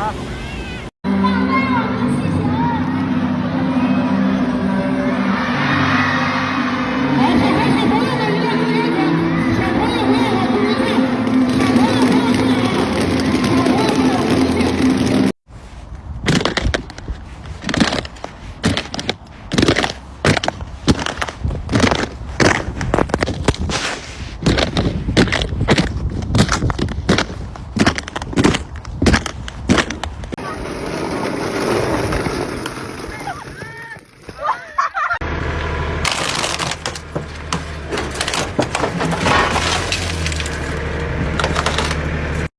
ha.